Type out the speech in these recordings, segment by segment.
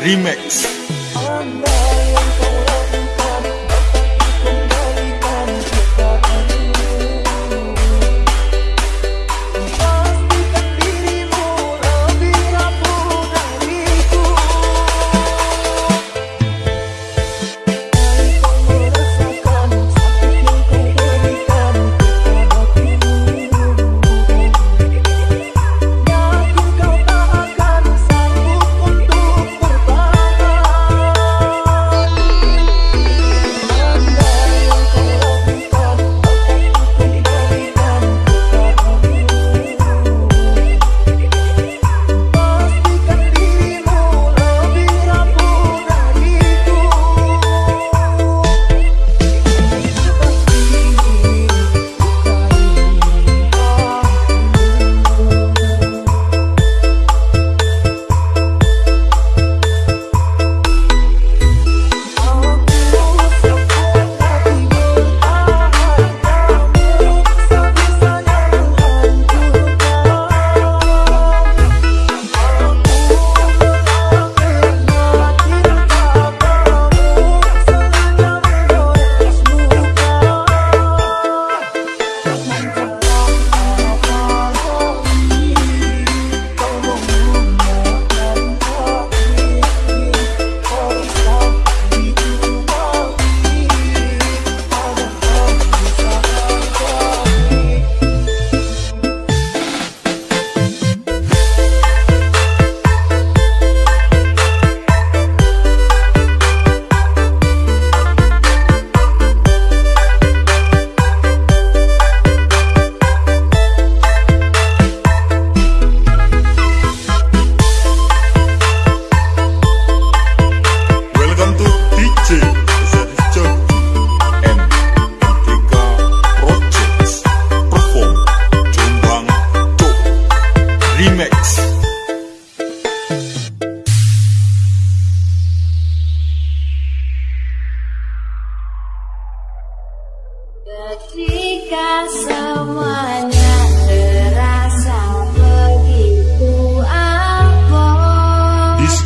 Remix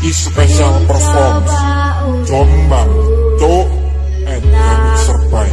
is special performance Jombang Cok and remixer by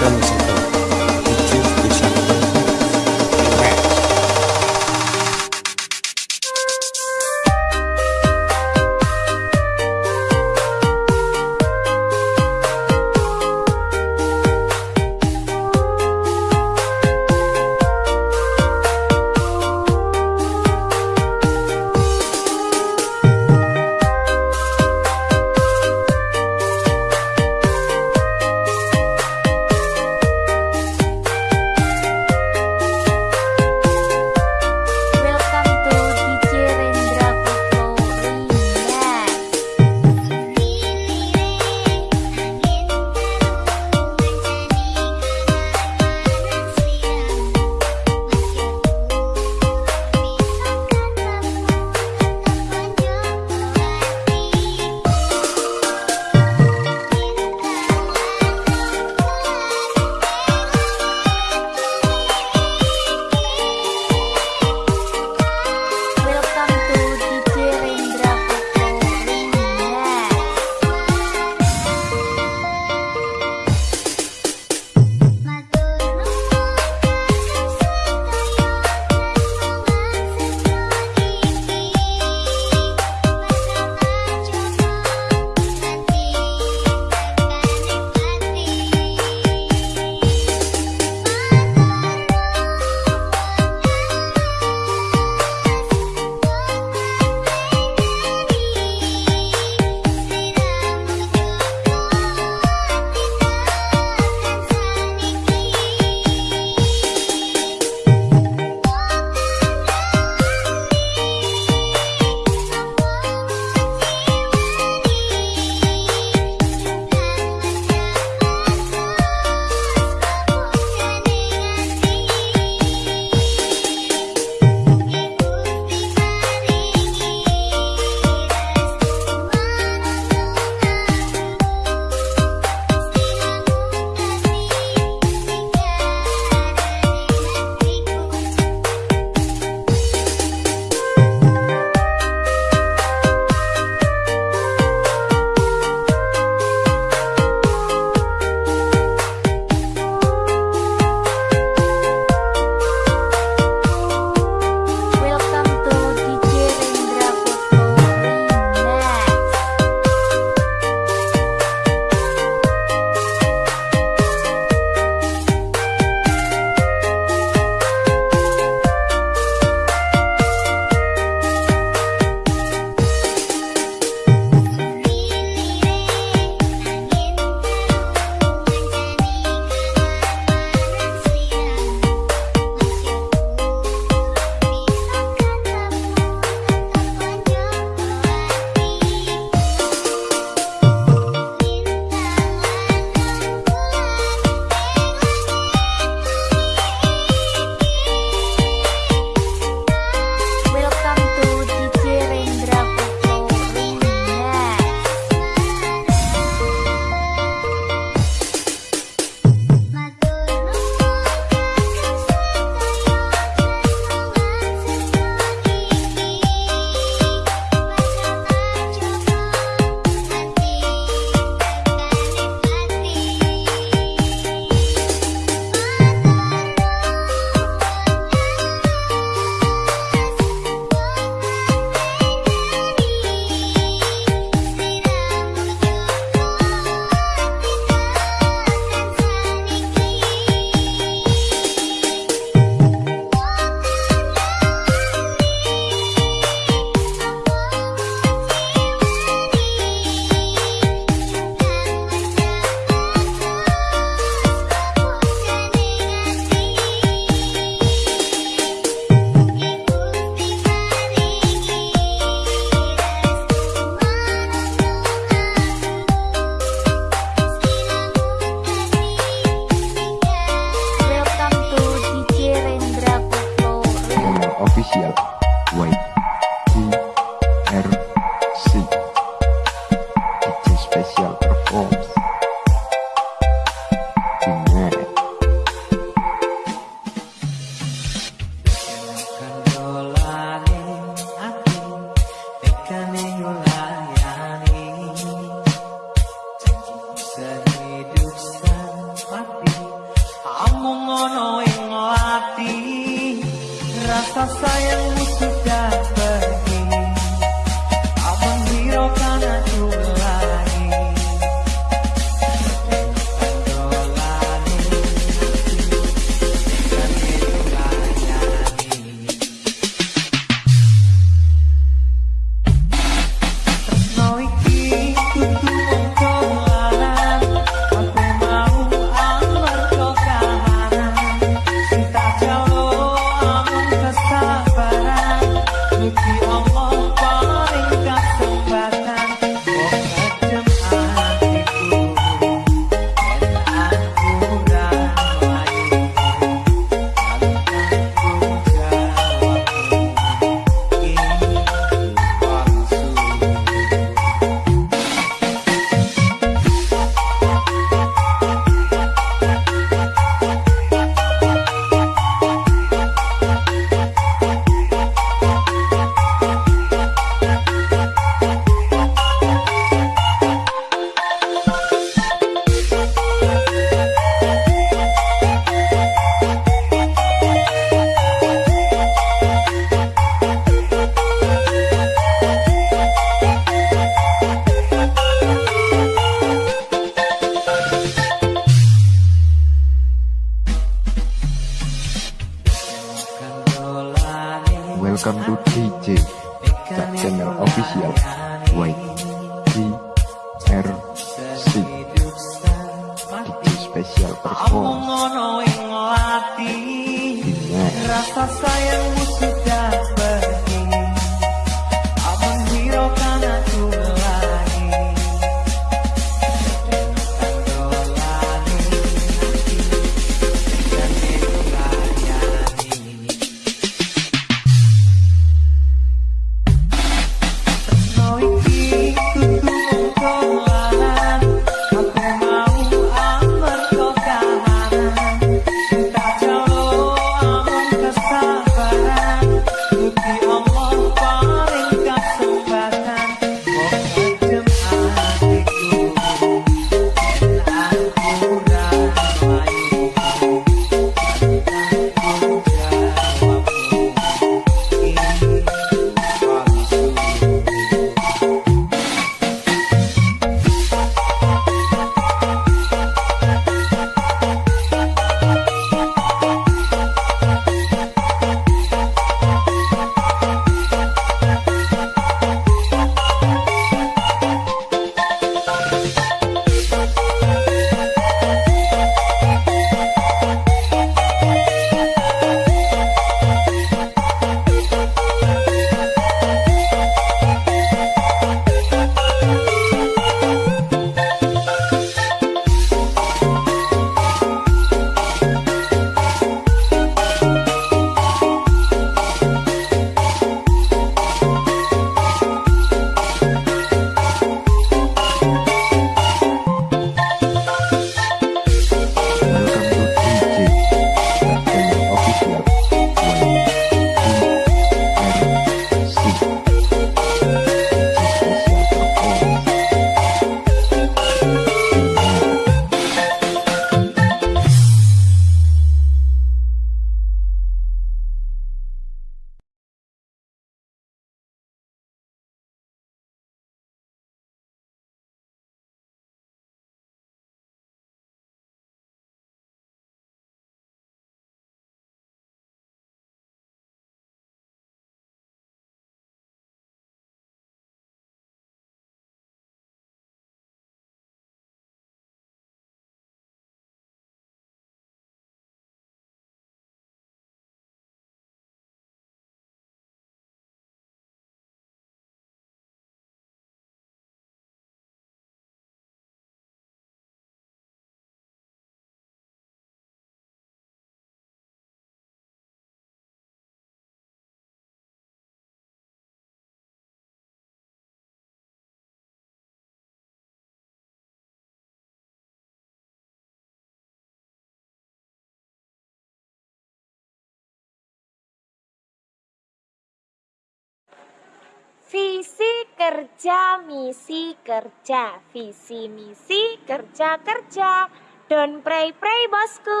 Visi kerja, misi kerja, visi misi kerja kerja. Don't pray pray bosku.